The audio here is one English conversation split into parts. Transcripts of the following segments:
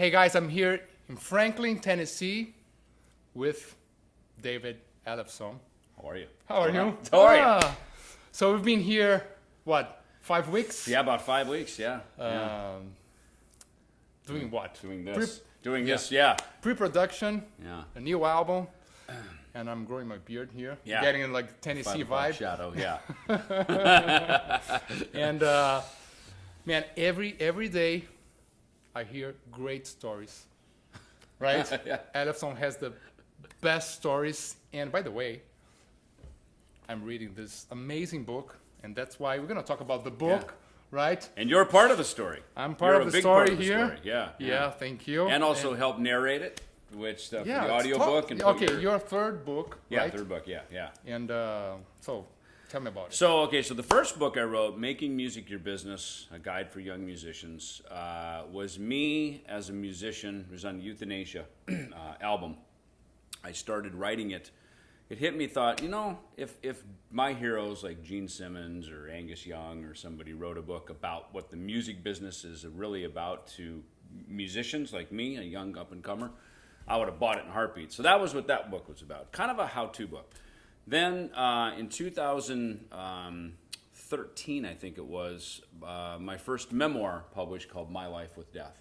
Hey guys, I'm here in Franklin, Tennessee with David Ellefson. How are you? How are you? How are you? Ah, So we've been here, what, five weeks? Yeah, about five weeks. Yeah. yeah. Um, doing what? Doing Pre- this. Doing this. Yeah. Pre-production, Yeah. a new album, and I'm growing my beard here. Yeah. Getting in like Tennessee vibe. Shadow. Yeah. And uh, man, every every day I hear great stories. Right? Yeah. Ellefson has the best stories. And by the way, I'm reading this amazing book, and that's why we're gonna talk about the book, right? and you're part of the story. I'm part You're of a the big story of the here. story. Yeah. Yeah, thank you. And also help narrate it, which uh, for the audio book and okay, your, your third book, yeah, right? third book. Yeah, yeah. And uh, so, tell me about it. So, okay, so the first book I wrote, Making Music Your Business, a guide for young musicians, uh, was me as a musician. It was on the Euthanasia uh, album. I started writing it. It hit me, thought, you know, if, if my heroes like Gene Simmons or Angus Young or somebody wrote a book about what the music business is really about to musicians like me, a young up and comer, I would have bought it in heartbeat. So that was what that book was about, kind of a how to book. Then uh, in 2013, I think it was, uh, my first memoir published called My Life with Death.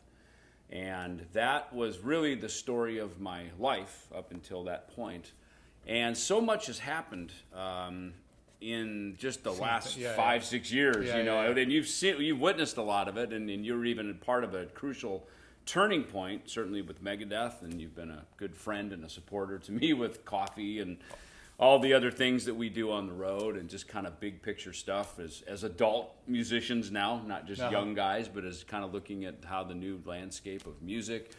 And that was really the story of my life up until that point. And so much has happened um, in just the last yeah, five, six years, Yeah, you know, yeah, yeah. and you've seen, you've witnessed a lot of it, and, and you're even a part of a crucial turning point, certainly with Megadeth, and you've been a good friend and a supporter to me with coffee and all the other things that we do on the road, and just kind of big picture stuff as as adult musicians now, not just Uh-huh. young guys, but as kind of looking at how the new landscape of music.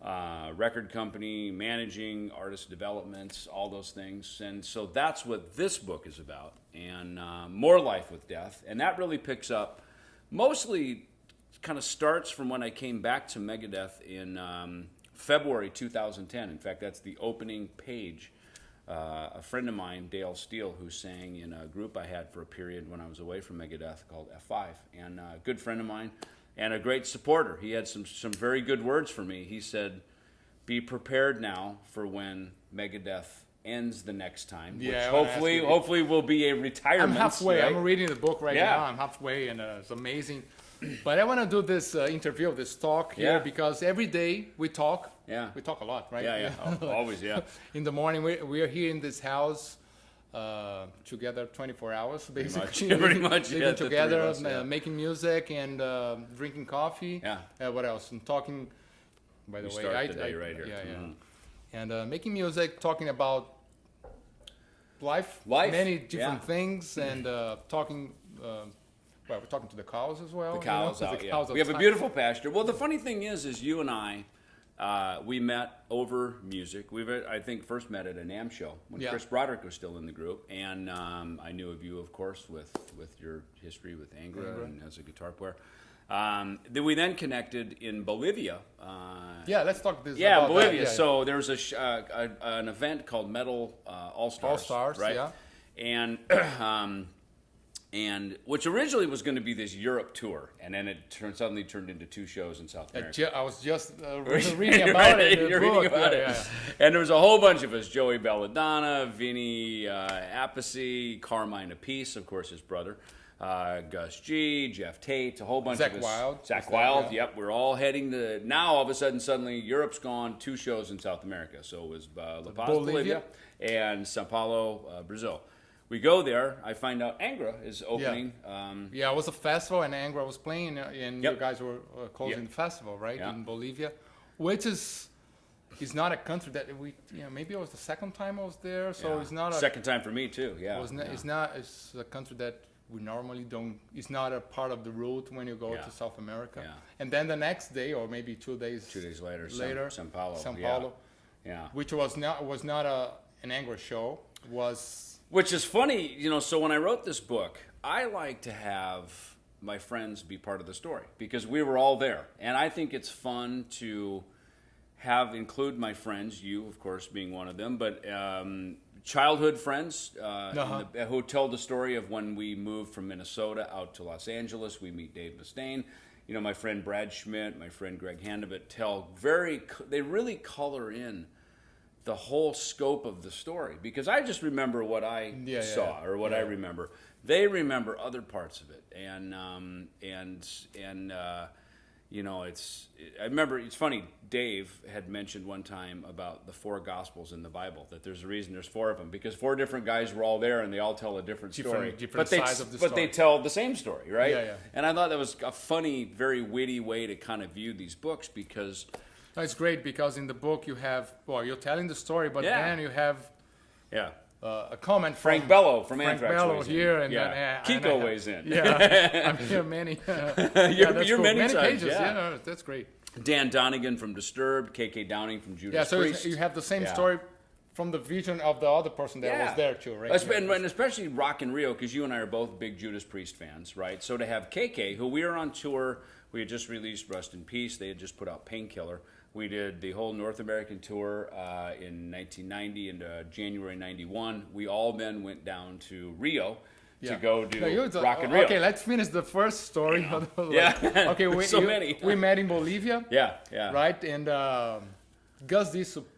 Uh, record company, managing, artist developments, all those things. And so that's what this book is about, and uh, More Life with Death. And that really picks up mostly kind of starts from when I came back to Megadeth in um, February 2010. In fact, that's the opening page. Uh, a friend of mine, Dale Steele, who sang in a group I had for a period when I was away from Megadeth called F5, and a good friend of mine, and a great supporter. He had some some very good words for me. He said, "Be prepared now for when Megadeth ends the next time, Yeah, which hopefully you- hopefully will be a retirement." I'm halfway. right? I'm reading the book right Yeah. now. I'm halfway, and uh, it's amazing. But I want to do this uh, interview, this talk here, Yeah. because every day we talk. Yeah. We talk a lot, right? Yeah, yeah, Al- always, yeah. in the morning, we, we are here in this house uh, together 24 hours, basically. much. Pretty much, Living yeah, the three of together, us, uh, making music and uh, drinking coffee. Yeah. Uh, what else? And talking. By the We way, start I, the day I- right here. Yeah, yeah. Mhm. And uh, making music, talking about life, Life, many different yeah. things, and uh, talking. Uh, well, we're talking to the cows as well. The you know, cows out, the yeah. cows We have a beautiful pasture. Well, the funny thing is, is you and I, uh, we met over music. We've, uh, I think, first met at a NAMM show when Yeah. Chris Broderick was still in the group, and um, I knew of you, of course, with with your history with Angra, Angra. and as a guitar player. Um, then we then connected in Bolivia. Uh, Yeah, let's talk this. yeah. Bolivia. Yeah, So there was a, sh- uh, a an event called Metal uh, All Stars. All-Stars, right? yeah. And um, and which originally was going to be this Europe tour, and then it turned, suddenly turned into two shows in South America. ju- I was just uh, reading about it. You're book. reading about yeah, it. yeah, And there was a whole bunch of us: Joey Belladonna, Vinny uh, Appice, Carmine Appice, of course, his brother. Uh, Gus G, Geoff Tate, a whole bunch Zakk of us. Was Zakk Wylde, yep. We're all heading to now. All of a sudden, suddenly, Europe's gone. Two shows in South America. So it was uh, La Paz, Bolivia. Bolivia, and Sao Paulo, uh, Brazil. We go there. I find out Angra is opening. Um, Yeah, it was a festival, and Angra was playing, uh, and Yep. you guys were uh, closing Yep. the festival, right, Yeah. in Bolivia, which is is not a country that we, you know, maybe it was the second time I was there, so yeah. it's not a, second time for me too. Yeah, it was not, yeah. it's not, it's a country that we normally don't, it's not a part of the route when you go Yeah. to South America. Yeah. And then the next day, or maybe two days, Two days later, later, Sao Paulo, Sao yeah. Paulo, yeah. which was not was not a an Angra show, was Which is funny, you know. So when I wrote this book, I like to have my friends be part of the story because we were all there, and I think it's fun to have include my friends. You, of course, being one of them, but um, childhood friends uh, Uh-huh. the, who tell the story of when we moved from Minnesota out to Los Angeles. We meet Dave Mustaine. you know, my friend Brad Schmidt, my friend Greg Handevidt tell very, they really color in the whole scope of the story because I just remember what I Yeah, yeah, saw yeah. or what I remember. They remember other parts of it, and um, and and uh, you know, it's. I remember it's funny. Dave had mentioned one time about the four gospels in the Bible that there's a reason there's four of them because four different guys were all there and they all tell a different, Different- story, different but they sides of the but they tell the same story, right? Yeah, yeah. And I thought that was a funny, very witty way to kind of view these books because It's great because in the book you have well, you're telling the story, but Yeah. then you have yeah. uh, a comment Frank from Bello from Frank Anthrax Bello weighs in. and yeah. then uh, Kiko and weighs in. Yeah, I'm here many. yeah, You're- that's you're cool. many many times, pages. yeah. no, that's great. Dan Donegan from Disturbed, KK Downing from Judas Priest. Yeah, so Priest. you have the same Yeah. story from the vision of the other person that was there too, right? And, and especially Rock in Rio, because you and I are both big Judas Priest fans, right? So to have KK, who we were on tour, we had just released Rust in Peace. They had just put out Painkiller. We did the whole North American tour uh, in 1990 and uh, January 91. We all then went down to Rio to go do No, you- Rock in Rio. Okay, let's finish the first story. Like, Yeah. okay, we, So you- many. we met in Bolivia, yeah, yeah. right? And um, Gus G sup-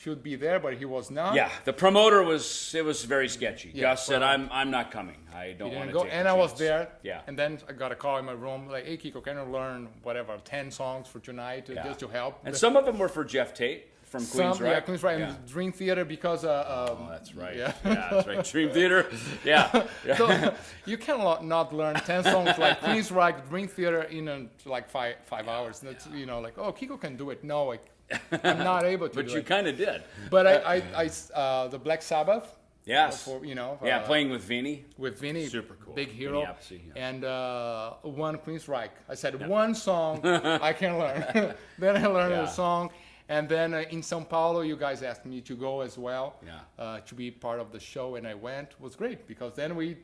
should be there, but he was not. Yeah, the promoter was it was very sketchy. Yeah, Gus said, "I'm I'm not coming. I don't want to go, and I was there. Yeah. And then I got a call in my room, like, "Hey, Kiko, can you learn whatever ten songs for tonight uh, Yeah. just to help?" And The- some of them were for Geoff Tate from Queens, some, right? yeah, Queensrÿche, Yeah. and Dream Theater because uh, um, Oh, that's right. Yeah. Yeah, that's right. Dream Theater. Yeah. so you cannot not learn 10 songs like Queensrÿche? Dream Theater in uh, like five five hours. That's, you know, like, oh, Kiko can do it. No, I, I'm not able to but you kind of did. But i i uh, the Black Sabbath, Yes. for, you know, yeah, uh, playing with Vinny. with Vinny, Super cool. big hero, yeah. and uh, one Queensrÿche. I said one song I can learn. then I learned Yeah. the song, and then uh, in São Paulo, you guys asked me to go as well, Yeah. uh, to be part of the show, and I went. It was great because then we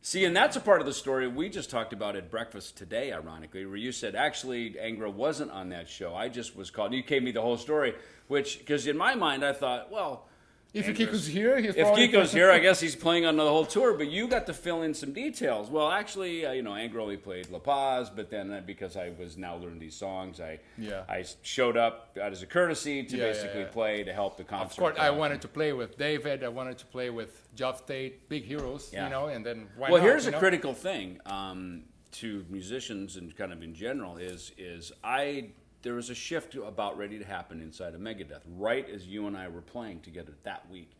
See, and that's a part of the story we just talked about at breakfast today, ironically, where you said actually Angra wasn't on that show. I just was called. You gave me the whole story, which because in my mind I thought, well. If Kiko's here, he's if probably- Kiko's here, I guess he's playing on the whole tour. But you got to fill in some details. Well, actually, uh, you know, Angra only played La Paz, but then uh, because I was now learning these songs, I Yeah. I showed up as a courtesy to Yeah, yeah, basically yeah. play to help the concert. Of course, I uh, wanted to play with David. I wanted to play with Geoff Tate, big heroes, Yeah. you know, and then why well, not, here's a know? critical thing um, to musicians and kind of in general is is I there was a shift about ready to happen inside of Megadeth right as you and I were playing together that week.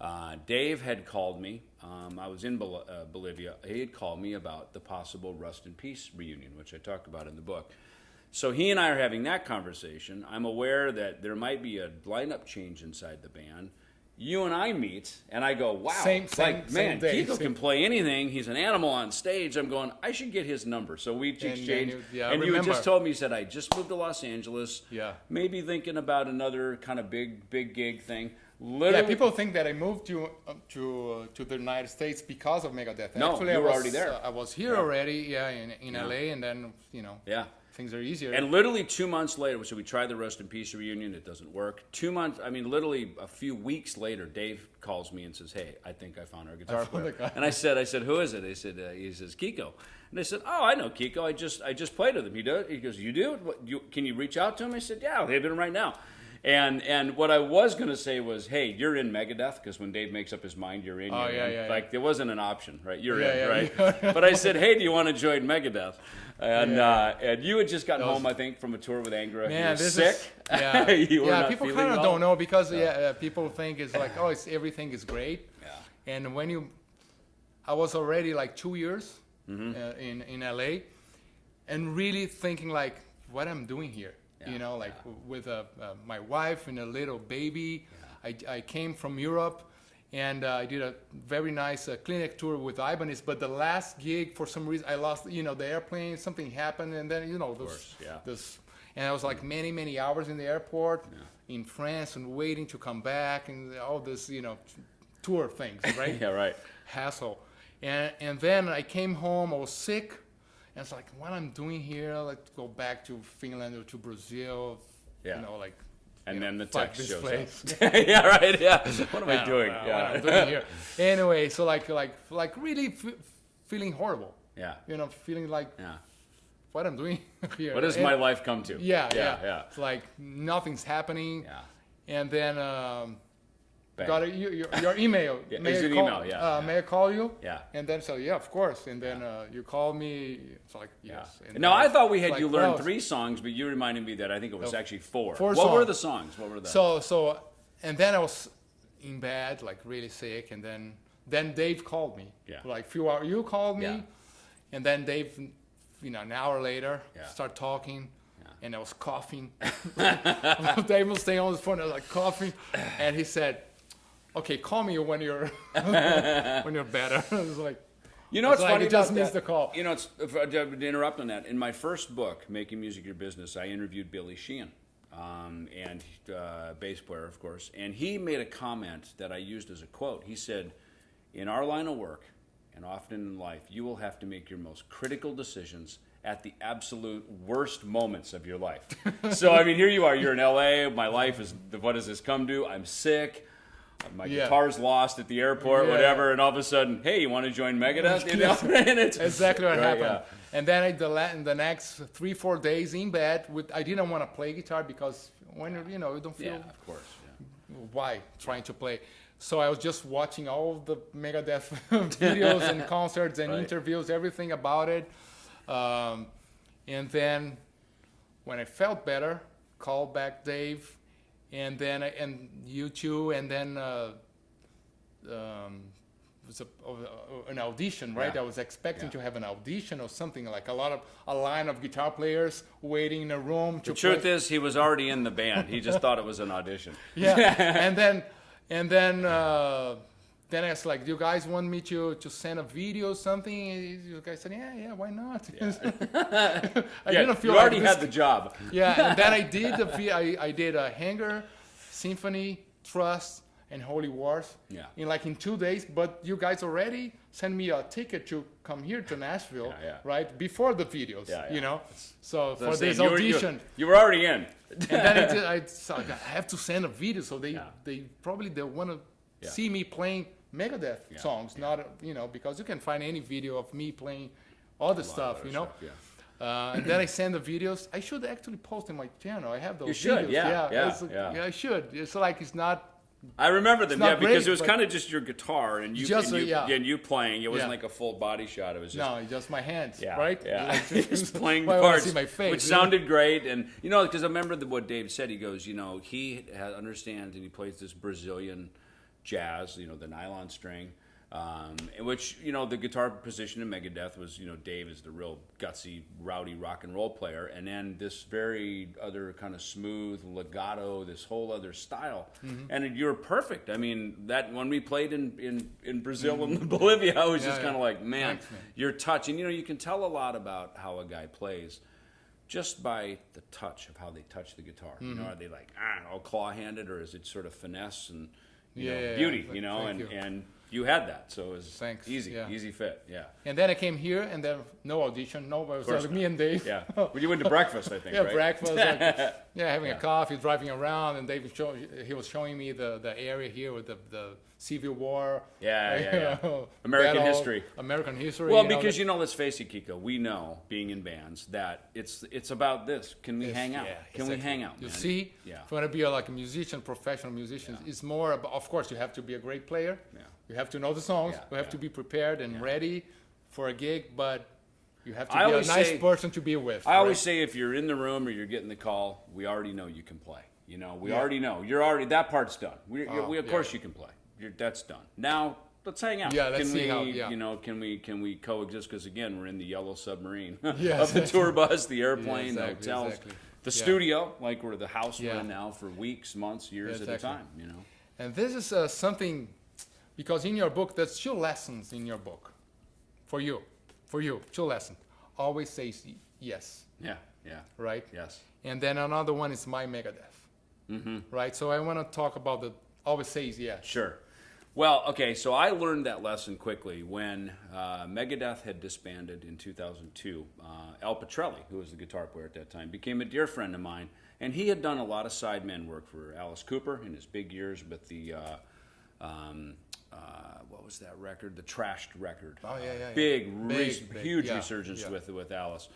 Uh, Dave had called me. Um, I was in Bol- uh, Bolivia. He had called me about the possible Rust in Peace reunion, which I talk about in the book. So he and I are having that conversation. I'm aware that there might be a lineup change inside the band. You and I meet, and I go, "Wow, Same- same- like man, Kiko can play anything. He's an animal on stage." I'm going, "I should get his number." So we exchanged, you- yeah, and you had just told me, you said, "I just moved to Los Angeles. Yeah. maybe thinking about another kind of big, big gig thing." Yeah, people think that I moved to uh, to uh, to the United States because of Megadeth. No, Actually, you I were was, already there. uh, I was here already, yeah, in, in LA, and then you know, yeah. Things are easier. And literally two months later, so we tried the Rust in Peace reunion. It doesn't work. Two months, I mean, literally a few weeks later, Dave calls me and says, "Hey, I think I found our guitar player." And I said, "I said, who is it?" They said, uh, "He says Kiko." And I said, "Oh, I know Kiko. I just I just played with him. He does." He goes, "You do? What, you, can you reach out to him?" I said, "Yeah, I'll hit him right now." And and what I was gonna say was, "Hey, you're in Megadeth," because when Dave makes up his mind, you're in. Oh, you're yeah, in. yeah, Like there wasn't an option, right? You're Yeah, in, right? but I said, "Hey, do you want to join Megadeth?" And Yeah. uh, and you had just gotten home, I think, from a tour with Angra. you Man, were this sick. is yeah. you were yeah, people kind of well. don't know because yeah, uh, people think it's like oh, it's everything is great. Yeah. And when you, I was already like two years Mm-hmm. uh, in in LA, and really thinking like what I'm doing here. Yeah, You know, like w- with uh, uh, my wife and a little baby. I, I came from Europe. And uh, I did a very nice uh, clinic tour with Ibanez, but the last gig, for some reason, I lost, you know, the airplane. Something happened, and then, you know, this, course, yeah. this, and I was like many, many hours in the airport in France and waiting to come back, and all this, you know, tour things, right? Yeah, right. hassle. And and then I came home. I was sick, and it's like, what I'm doing here? Let's go back to Finland or to Brazil. Yeah. You know, like. And you then know, the text shows place. up. yeah, right. Yeah. What am I, don't doing? know yeah. What I'm doing. Anyway, so like like like really f- feeling horrible. yeah. You know, feeling like Yeah. what I'm doing here. What does And- my life come to? Yeah, yeah, yeah, yeah. It's like nothing's happening. Yeah. And then um, Bang. got a, your, your, your email. Yeah, may it's I an call, email, yeah, Uh, yeah. May I call you? Yeah. And then so yeah, of course. And then uh, you call me. It's like yes. And No, I thought we had like, you learn three songs, but you reminded me that I think it was No. actually four. Four what were the songs? What were the? So so, and then I was in bed, like really sick, and then then Dave called me. Yeah. Like few hours, you called me, Yeah. and then Dave, you know, an hour later, Yeah. start talking. Yeah. And I was coughing. Dave was staying on the phone. I was like coughing, and he said, "Okay, call me when you're when you're better." I was like, You know It's like funny it just missed the call. You know, it's, to interrupt on that. In my first book, Making Music Your Business, I interviewed Billy Sheehan, um, and uh, bass player, of course. And he made a comment that I used as a quote. He said, "In our line of work, and often in life, you will have to make your most critical decisions." At the absolute worst moments of your life. so, I mean, here you are. You're in LA. My life is, what does this come to? I'm sick. My Yeah. guitar's lost at the airport, Yeah. whatever, and all of a sudden, hey, you want to join Megadeth? You know, and it's exactly what Right, happened. And then I, the, the next three, four days in bed, with I didn't want to play guitar because when you know you don't feel yeah of course. Yeah. why trying to play. So I was just watching all of the Megadeth videos and concerts and Right. interviews, everything about it. Um, and then when I felt better, called back Dave, and then and you too, and then uh, um, was a, uh, an audition, right? Yeah. I was expecting Yeah. to have an audition or something like a lot of a line of guitar players waiting in a room to The truth play. is, he was already in the band. He just thought it was an audition. yeah and then and then uh, then I was like, "Do you guys want me to to send a video or something?" And You guys said, "Yeah, yeah, why not?" I Yeah, didn't feel you already like had the job. yeah, and then I did the vi- I, I did a Hangar, symphony, trust, and holy wars. Yeah. In like in two days, but you guys already sent me a ticket to come here to Nashville, Yeah, yeah. right before the videos. Yeah, yeah. You know, so for saying, this you were- you- audition, you were already in. and then I, did, I, I have to send a video, so they Yeah. they probably they want to Yeah. see me playing Megadeth Yeah, songs, not you know because you can find any video of me playing other stuff, other you know. stuff, Uh, and then I send the videos. I should actually post in my channel. I have those You should, videos. yeah, yeah, it's- yeah. I should. It's like it's not. I remember them, yeah, because great, it was kind of just your guitar and you, Just, and, you uh, yeah. and you playing. It wasn't Yeah. like a full body shot. It was just No, just my hands, Yeah, right? Yeah, Like, just playing parts, face, which sounded great. And you know, because I remember the, what Dave said. He goes, you know, he understands and he plays this Brazilian jazz, you know, the nylon string. Um, in which you know the guitar position in Megadeth was you know Dave is the real gutsy rowdy rock and roll player and then this very other kind of smooth legato this whole other style Mm-hmm. and you're perfect I mean that when we played in in, in Brazil and Bolivia I was Mm-hmm. Yeah, just yeah. kind of like man Thanks, man. your touch and you know you can tell a lot about how a guy plays just by the touch of how they touch the guitar you Mm-hmm. know are they like ah, all claw handed or is it sort of finesse and you Yeah, know, beauty you know and you. and you had that so it was Thanks, easy yeah. easy fit yeah And then I came here, and then no audition, no. It was like me and Dave. yeah well, you went to breakfast I think Yeah, right breakfast. Like, yeah, having Yeah. a coffee, driving around, and Dave was show, he was showing me the, the area here with the, the Civil War. Yeah, yeah, yeah. American battle, history. American history. well you know, because the- you know let's face it Kiko we know being in bands that it's it's about this can we hang out yeah, can we hang out You see, yeah if you want to be a, like a musician, professional musician, it's more about. Of course, you have to be a great player. Yeah. You have to know the songs. Yeah, you have yeah. to be prepared and ready for a gig, but you have to I be a nice say- person to be with. I always say if you're in the room or you're getting the call, we already know you can play. You know, we Yeah. already know you're already that part's done. We, Oh, we of yeah. course you can play. You're, that's done. Now let's hang out. Yeah, let's can we, how- yeah. You know, can we can we coexist? Because again, we're in the yellow submarine Yeah, of the tour bus, the airplane, exactly, the hotels, exactly. the Yeah. studio, like we're the house we're in now for weeks, months, years Yeah, at a time. You know. And this is uh, something, because in your book, there's two lessons in your book, for you, for you, two lessons. Always say yes, Yeah. Yeah. right? Yes. And then another one is my Megadeth, Mm-hmm. right? So I want to talk about the always says yes. Sure. Well, okay, so I learned that lesson quickly when uh, Megadeth had disbanded in 2002. Uh, Al Pitrelli, who was the guitar player at that time, became a dear friend of mine, and he had done a lot of sideman work for Alice Cooper in his big years with the. Uh, um, uh, what was that record? The Trashed record. Oh, yeah, yeah, yeah. Big, Big, res- big, huge yeah, resurgence yeah. with with Alice.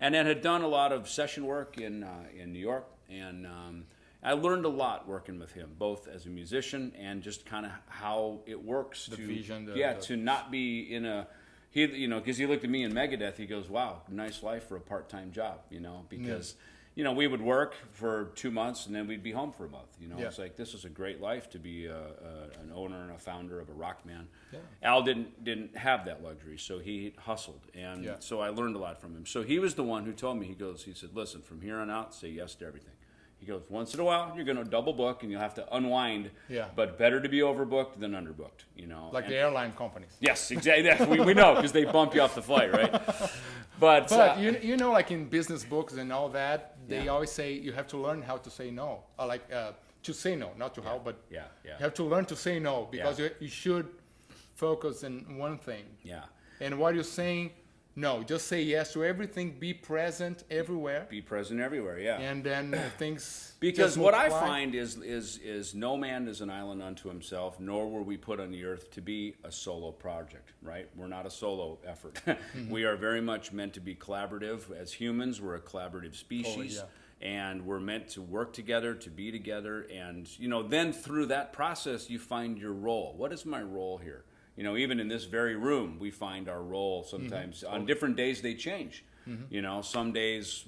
and then had done a lot of session work in uh, in New York, and um, I learned a lot working with him, both as a musician and just kind of how it works. The to, vision, the- yeah, the- to not be in a he, you know, because he looked at me in Megadeth, he goes, "Wow, nice life for a part-time job," you know, because. You know, we would work for two months and then we'd be home for a month. You know, Yeah. it's like this is a great life to be a, a, an owner and a founder of a rock band. Yeah. Al didn't didn't have that luxury, so he hustled, and Yeah. so I learned a lot from him. So he was the one who told me. He goes, he said, "Listen, from here on out, say yes to everything." He goes, "Once in a while, you're going to double book, and you'll have to unwind. Yeah. But better to be overbooked than underbooked. You know, Like And- the airline companies. Yes, exactly. Yes, we, we know because they bump you off the flight, right? But, But uh, you, you know, like in business books and all that, they Yeah. always say you have to learn how to say no. Or like uh, to say no, not to how, but yeah, yeah, you have to learn to say no because Yeah. you, you should focus on one thing. yeah. And what you're saying, no, just say yes to everything, be present everywhere, Be present everywhere. Yeah. and then uh, things. Because what I find is is is no man is an island unto himself, nor were we put on the earth to be a solo project, right? We're not a solo effort. Mm-hmm. we are very much meant to be collaborative. As humans, we're a collaborative species. And we're meant to work together, to be together, and you know, then through that process, you find your role. What is my role here? You know, even in this very room, we find our role mm-hmm. sometimes. On different days, they change. Mm-hmm. You know, some days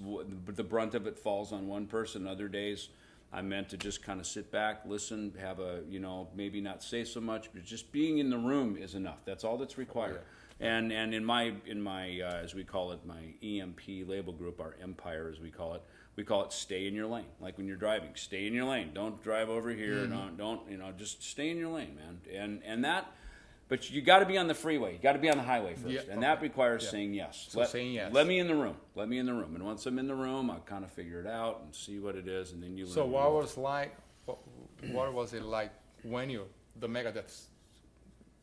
the brunt of it falls on one person. Other days, I'm meant to just kind of sit back, listen, have a, you know, maybe not say so much, but just being in the room is enough. That's all that's required. And and in my in my uh, as we call it my EMP label group, our empire as we call it, we call it stay in your lane. Like when you're driving, stay in your lane. Don't drive over here. Mm-hmm. Don't don't you know just stay in your lane, man. And and that. But you got to be on the freeway. You got to be on the highway first, Yeah, and that requires Yeah. saying yes. So let, saying yes. Let me in the room. Let me in the room. And once I'm in the room, I'll kind of figure it out and see what it is, and then you. So learn what was like? What, what was it like when you the Megadeth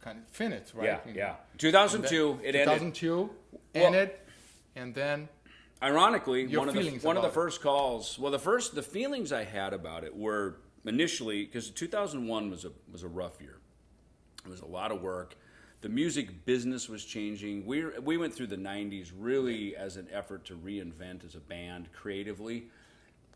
kind of finished, right? Yeah, know, yeah. 2002, then it ended. 2002 Well- ended, and then Ironically, one of the one of the about it. first calls. Well, the first the feelings I had about it were initially because 2001 was a was a rough year. It was a lot of work. The music business was changing. We we went through the 90s really as an effort to reinvent as a band creatively.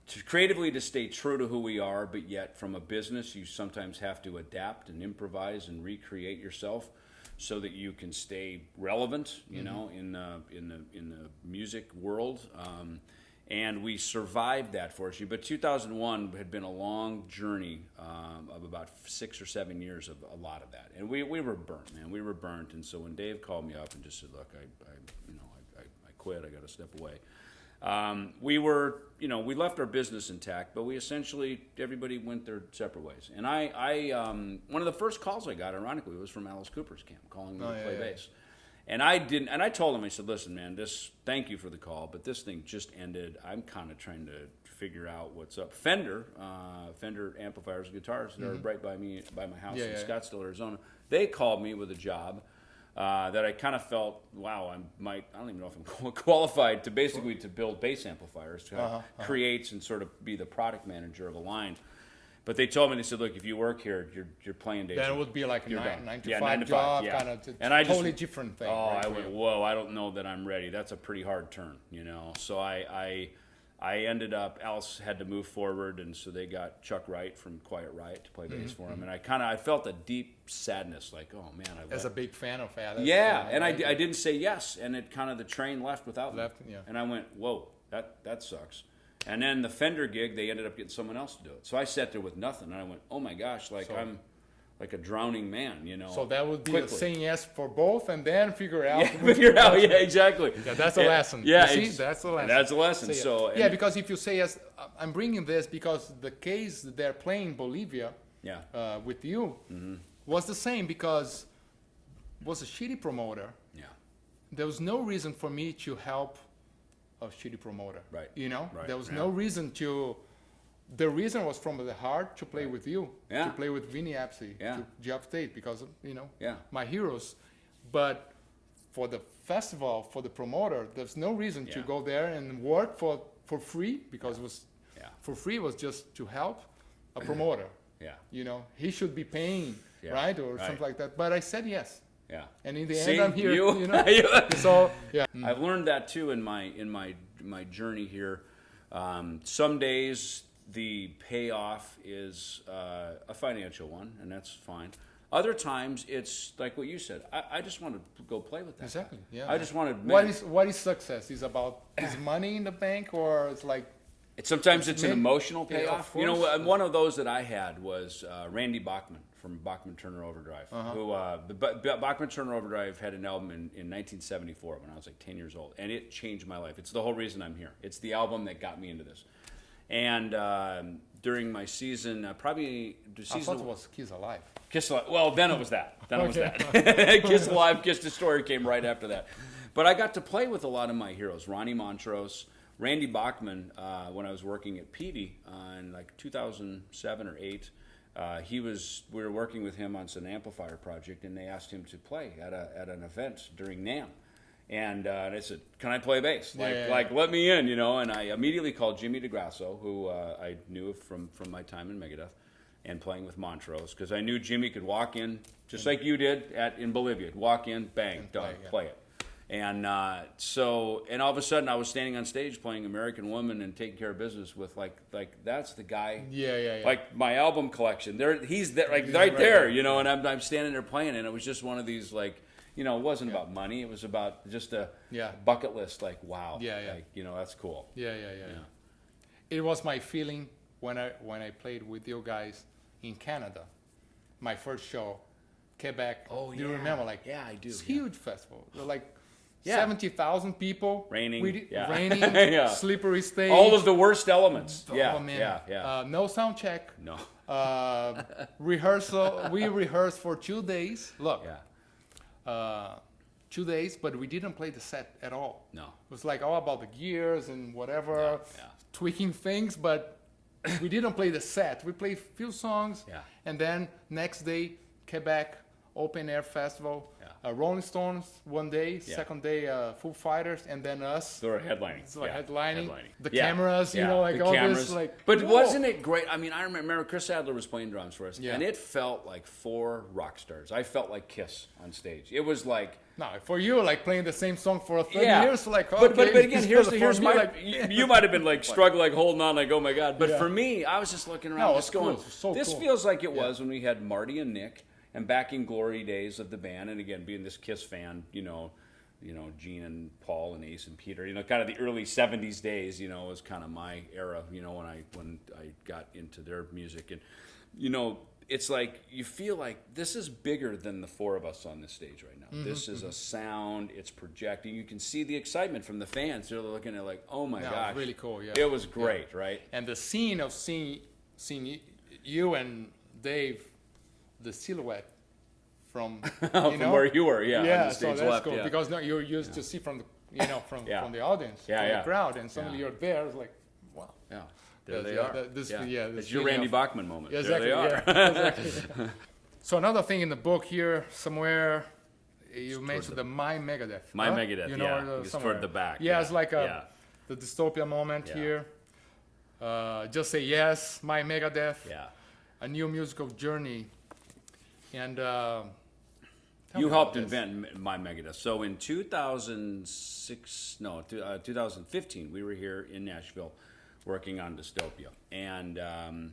To creatively to stay true to who we are, but yet from a business you sometimes have to adapt and improvise and recreate yourself so that you can stay relevant, you know, in the in the in the music world. Um, and we survived that for fortunately. But 2001 had been a long journey um, of about six or seven years of a lot of that, and we, we were burnt, man. We were burnt. And so when Dave called me up and just said, "Look, I, I you know, I, I, I quit. I got to step away." Um, we were, you know, we left our business intact, but we essentially everybody went their separate ways. And I, I, um, one of the first calls I got, ironically, was from Alice Cooper's camp calling me Oh, to play yeah. bass. And I didn't, and I told him, I said, listen, man, this, thank you for the call, but this thing just ended. I'm kind of trying to figure out what's up. Fender, uh, Fender amplifiers, guitars that are right by me, by my house Mm-hmm. Yeah, in yeah. Scottsdale, Arizona. They called me with a job. Uh, that I kind of felt, wow, I might, I don't even know if I'm qualified to basically to build bass amplifiers, to Uh-huh, create and sort of be the product manager of a line. But they told me, they said, look, if you work here, you're, you're playing days. then it would be like a You're nine, done. nine to Yeah, five nine to job, five, yeah. kind of And I just- totally different thing. Oh, right, I went, you. whoa, I don't know that I'm ready. That's a pretty hard turn, you know. So I, I, I ended up. Alice had to move forward, and so they got Chuck Wright from Quiet Riot to play bass Mm-hmm, for him. And I kind of, I felt a deep sadness, like, oh man, I As a big fan of Alice. yeah, and I, right? di- I didn't say yes, and it kind of the train left without me. Yeah. And I went, whoa, that that sucks. And then the Fender gig, they ended up getting someone else to do it. So I sat there with nothing, and I went, oh my gosh, like So- I'm like a drowning man, you know. So that would be quickly. saying yes for both, and then figure out. Yeah, figure out. Yeah, exactly. Yeah, that's a Yeah, lesson. Yeah, see? that's a lesson. That's a lesson. So yeah, because if you say yes, uh, I'm bringing this because the case that they're playing Bolivia yeah, uh, with you Mm-hmm. was the same because was a shitty promoter. yeah, There was no reason for me to help a shitty promoter. Right. You know, Right, there was yeah. no reason to. The reason was from the heart to play with you, Yeah. to play with Vinny Appice, Yeah. to Geoff Tate, because of, you know Yeah. my heroes. But for the festival, for the promoter, there's no reason to go there and work for for free because it was yeah, for free was just to help a promoter. yeah, You know, he should be paying, right, or right. something like that. But I said yes, yeah. and in the See, end, I'm here. you- You, know, so yeah. I've learned that too in my in my my journey here. Um, some days the payoff is uh, a financial one, and that's fine. Other times it's like what you said. I, I just want to go play with that. guy. Exactly. Yeah. I just want to. What is what is success? Is about is money in the bank or it's like It's sometimes it's an Maybe- emotional yeah, payoff. you know, one of those that I had was uh, Randy Bachman from Bachman Turner Overdrive, Uh-huh. who uh, the B- B- Bachman Turner Overdrive had an album in, in 1974 when I was like 10 years old, and it changed my life. It's the whole reason I'm here. It's the album that got me into this. And um, during my season, uh, probably the I season thought it was Kids Alive. Kiss Alive. Well, then it was that. Then it was that. Kiss Alive, Kiss Destroyer came right after that. But I got to play with a lot of my heroes. Ronnie Montrose, Randy Bachman, uh, when I was working at Peavey uh, in like 2007 or 8. Uh, he was, we were working with him on some amplifier project, and they asked him to play at, a, at an event during NAMM. And, uh, and I said, "Can I play bass? Like, yeah, yeah. like let me in, you know." And I immediately called Jimmy DeGrasso, who uh, I knew from from my time in Megadeth and playing with Montrose, because I knew Jimmy could walk in just like you did at in Bolivia. Walk in, bang, done, play, yeah. play it. And uh, so, and all of a sudden, I was standing on stage playing American Woman and taking care of business with like like that's the guy. Yeah, yeah, yeah. Like my album collection, there he's there, like right, right there, you know. And I'm I'm standing there playing, and it was just one of these like. You know, it wasn't about money. It was about just a Yeah. bucket list. Like, wow, Yeah, yeah. like, you know, that's cool. Yeah, yeah, yeah, yeah. It was my feeling when I when I played with you guys in Canada. My first show, Quebec. Oh, Do you remember? Like, Yeah, I do, It's yeah. huge festival. Like Yeah. seventy thousand people. Raining, We yeah. Raining. Yeah. Slippery stage. All of the worst elements. Oh, yeah, man. yeah, yeah. Uh, no sound check. no, Uh, rehearsal. We rehearsed for two days. Look, yeah, uh, two days, but we didn't play the set at all. no. It was like all about the gears and whatever, Yeah, yeah. tweaking things, but we didn't play the set. We played a few songs, Yeah. and then next day, Quebec Open Air Festival, Yeah. uh, Rolling Stones one day, Yeah. second day uh, Foo Fighters, and then us. They were headlining. It's like yeah, headlining. The Yeah, cameras, you know, like the all cameras. this, like. But whoa. wasn't it great? I mean, I remember Chris Adler was playing drums for us, and it felt like four rock stars. I felt like Kiss on stage. It was like. No, for you, like playing the same song for 30 Yeah, years, like, but, but but again, here's the, here's my. like, you, you might have been like struggling, like holding on, like oh my god. But Yeah. for me, I was just looking around, No, just it's cool. going. So this cool. feels like it Yeah. was when we had Marty and Nick, and back in glory days of the band, and again being this Kiss fan, you know, you know Gene and Paul and Ace and Peter, you know, kind of the early '70s days, you know, was kind of my era, you know, when I when I got into their music, and you know. It's like you feel like this is bigger than the four of us on this stage right now. Mm-hmm, This is a sound. It's projecting. You can see the excitement from the fans. They're looking at it like, oh my No, gosh, really cool, yeah. It was great, right? and the scene of seeing seeing you and Dave, the silhouette from you From know? where you were, yeah, yeah, the so that's left, cool yeah. because no, you're used to see from the you know from Yeah. from the audience, Yeah, from yeah. the crowd, and suddenly Yeah. you're there. It's like wow. Yeah, there they are. that- this- yeah. yeah, this it's your Randy of- Bachman moment. Yeah, there exactly. they are. yeah, exactly. so another thing in the book here somewhere. You mentioned the My Megadeth. My? Megadeth, You know, yeah. It's toward the back, Yeah, yeah, it's like a, yeah. the dystopia moment Yeah. here. Uh, just say yes, My Megadeth. yeah. a new musical journey. And uh, You helped this. invent my Megadeth. So in 2006, no, two- uh, 2015, we were here in Nashville working on Dystopia, and um,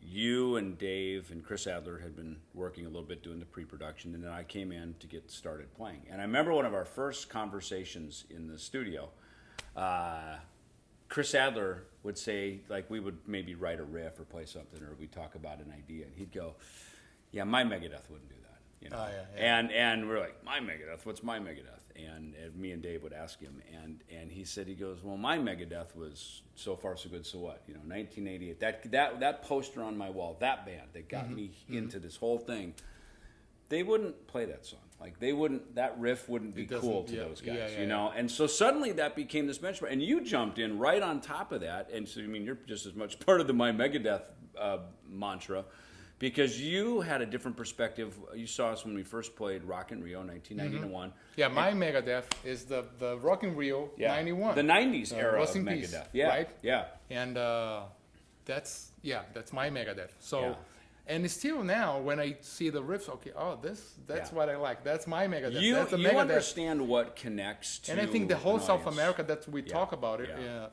you and Dave and Chris Adler had been working a little bit doing the pre-production, and then I came in to get started playing. And I remember one of our first conversations in the studio. Uh, Chris Adler would say, like, we would maybe write a riff or play something, or we'd talk about an idea, and he'd go, "Yeah, my Megadeth wouldn't do that." You know, Oh, yeah, yeah. and and we're like, "My Megadeth? What's my Megadeth?" And, and me and Dave would ask him, and and he said, he goes, "Well, my Megadeth was so far so good, so what? You know, 1988. That that that poster on my wall, that band that got Mm-hmm. me into this whole thing." They wouldn't play that song. Like they wouldn't. That riff wouldn't be cool to yeah, those guys. you know, and so suddenly that became this benchmark, and you jumped in right on top of that. And so, I mean, you're just as much part of the My Megadeth uh, mantra because you had a different perspective. You saw us when we first played Rock in Rio, 1991. Yeah, my Megadeth is the, the Rock in Rio Yeah, 91. the '90s Uh, era of in Peace, Megadeth. Yeah, right? yeah, and uh, that's, yeah, that's my Megadeth. So Yeah. And still now, when I see the riffs, okay, oh, this that's Yeah. what I like. That's my Megadeth. You, that's the you Megadeth. understand what connects to and I think the whole South. America that we talk about it. yeah.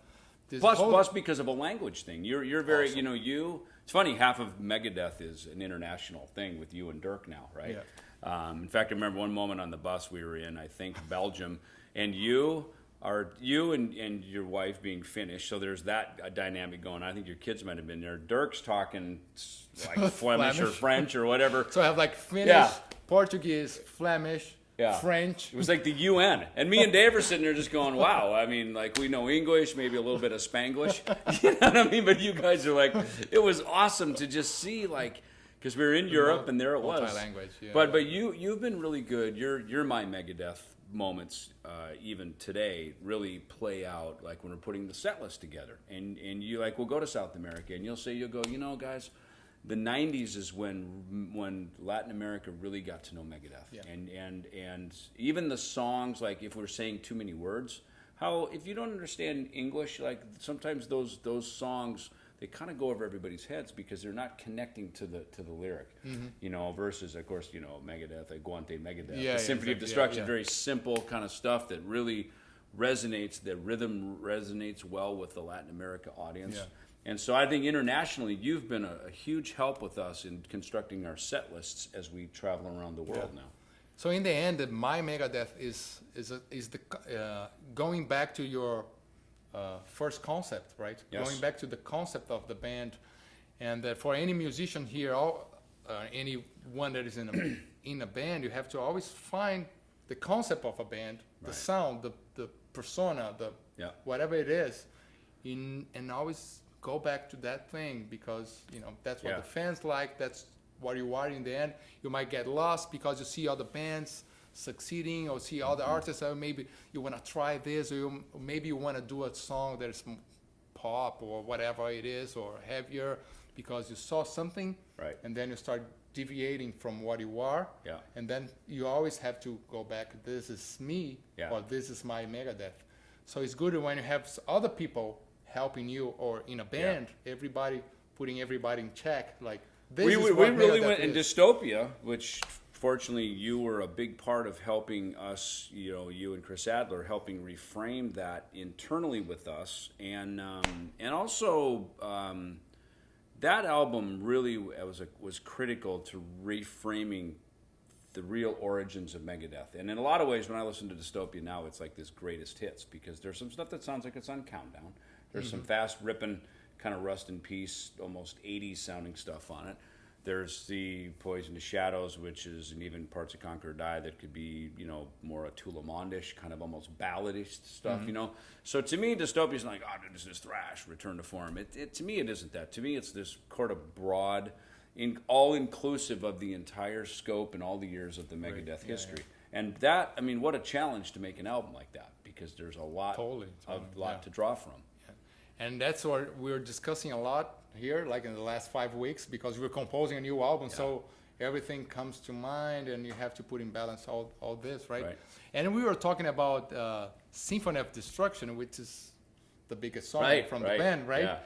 Yeah. Plus, whole- plus because of a language thing. You're you're very you know you. It's funny. Half of Megadeth is an international thing with you and Dirk now, right? Um, in fact, I remember one moment on the bus we were in. I think Belgium, and you are you and, and your wife being Finnish. So there's that uh, dynamic going. on. I think your kids might have been there. Dirk's talking like Flemish or French or whatever. So I have like Finnish, Yeah. Portuguese, Flemish, Yeah. French. It was like the UN. And me and Dave are sitting there just going, wow. I mean, like, we know English, maybe a little bit of Spanglish. You know what I mean? But you guys are like, it was awesome to just see, like, because we were in Europe and there it was. Multi-language, yeah. But but you you've been really good. You're you're my Megadeth moments uh, even today really play out like when we're putting the set list together and and you like we'll go to South America and you'll say you'll go you know guys the 90s is when when Latin America really got to know Megadeth Yeah. and and and even the songs like if we're saying too many words how if you don't understand English like sometimes those those songs they kind of go over everybody's heads because they're not connecting to the to the lyric Mm-hmm. you know versus of course you know Megadeth Aguante Megadeth Yeah, yeah, Symphony of exactly. Yeah, Destruction very simple kind of stuff that really resonates the rhythm resonates well with the Latin America audience. And so I think internationally, you've been a, a huge help with us in constructing our set lists as we travel around the world Yeah. now. So in the end, my Megadeth is is a, is the uh, going back to your uh, first concept, right? Yes. Going back to the concept of the band, and that for any musician here, all, uh, anyone that is in a in a band, you have to always find the concept of a band, the sound, the the persona, the Yeah. whatever it is, in and always go back to that thing because you know that's what Yeah. the fans like. That's what you are in the end. You might get lost because you see other bands succeeding or see other Mm-hmm. artists. Or maybe you want to try this, or, you, or maybe you want to do a song that is pop or whatever it is, or heavier because you saw something, Right. and then you start deviating from what you are. Yeah. And then you always have to go back. This is me, Yeah. or this is my Megadeth. So it's good when you have other people helping you, or in a band, everybody putting everybody in check. Like this we we, we really went in is. dystopia, which fortunately you were a big part of helping us. You know, you and Chris Adler helping reframe that internally with us, and um, and also. Um, that album really was a, was critical to reframing the real origins of Megadeth. And in a lot of ways, when I listen to Dystopia now, it's like this greatest hits because there's some stuff that sounds like it's on Countdown. There's some mm-hmm. fast ripping, kind of rust in peace, almost 80s sounding stuff on it. There's the Poisonous Shadows, which is, and even parts of Conquer Die that could be, you know, more a Tulamondish, kind of almost balladish stuff, mm-hmm. you know. So to me, Dystopia is like, oh, this is thrash, return to form. It, it to me, it isn't that. To me, it's this kind of broad, in all inclusive of the entire scope and all the years of the Megadeth history. And that, I mean, what a challenge to make an album like that because there's a lot, Totally, a lot yeah. to draw from. And that's what we're discussing a lot here, like in the last five weeks, because we're composing a new album. So everything comes to mind, and you have to put in balance all, all this, right? Right. And we were talking about uh, Symphony of Destruction, which is the biggest song Right, from right, the band, right? yeah.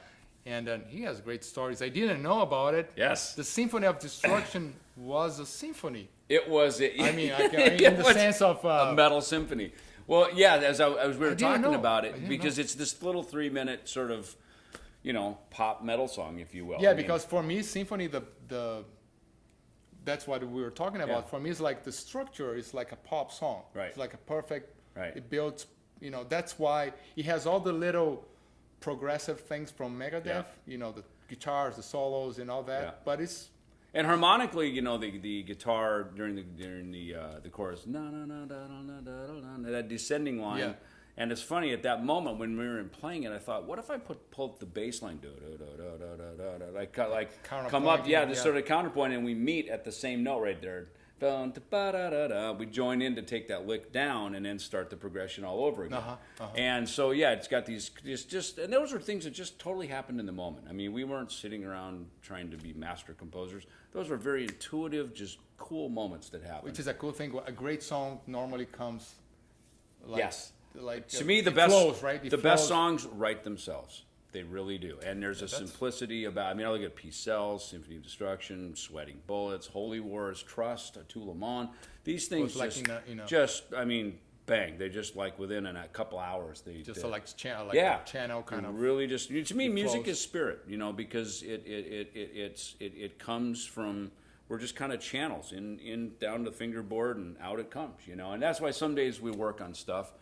And uh, he has great stories. I didn't know about it. Yes. The Symphony of Destruction was a symphony. It was. It, I mean, I can, in the was sense of uh, a metal symphony. Well, yeah, as, I, as we were talking know. about it, because know. it's this little three-minute sort of, you know, pop metal song, if you will. Yeah, I mean, because for me, symphony, the the that's what we were talking about. Yeah. For me, it's like the structure is like a pop song. Right. It's like a perfect. Right. It builds. You know, that's why it has all the little progressive things from Megadeth. Yeah. You know, the guitars, the solos, and all that. Yeah. But it's and harmonically, you know, the, the guitar during the during the uh, the chorus, na na na da da da da, that descending line. Yeah. And it's funny at that moment when we were playing it, I thought, what if I put pull the bass line, do do do do do do do, like like come up, Counterpointing, yeah, this yeah. sort of counterpoint, and we meet at the same note right there. We join in to take that lick down and then start the progression all over again. Uh-huh, uh-huh. And so yeah, it's got these just just and those are things that just totally happened in the moment. I mean, we weren't sitting around trying to be master composers. Those were very intuitive, just cool moments that happened. which is a cool thing. A great song normally comes. Like, Yes. Like to uh, me, the best flows, right? It the best songs write themselves. They really do. And there's a simplicity about. I mean, I look at Peace Sells, Symphony of Destruction, Sweating Bullets, Holy Wars, Trust, A Tout le Monde. These things like just, in a- in a- just. I mean, bang. They just like within a couple hours. They Just they, a, like channel, like yeah, channel kind of. really just to me music flows. is spirit you know because it it, it, it it's it, it comes from we're just kind of channels in in down the fingerboard and out it comes you know and that's why some days we work on stuff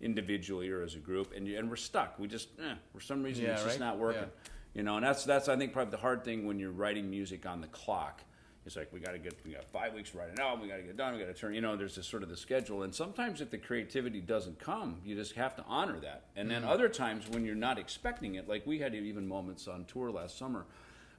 individually or as a group and and we're stuck we just eh, for some reason Yeah, it's just not working Yeah. you know and that's that's i think probably the hard thing when you're writing music on the clock it's like we got to get we got five weeks to write an album we got to get done we got to turn you know there's this sort of the schedule. And sometimes if the creativity doesn't come you just have to honor that. And Mm-hmm. then other times when you're not expecting it like we had even moments on tour last summer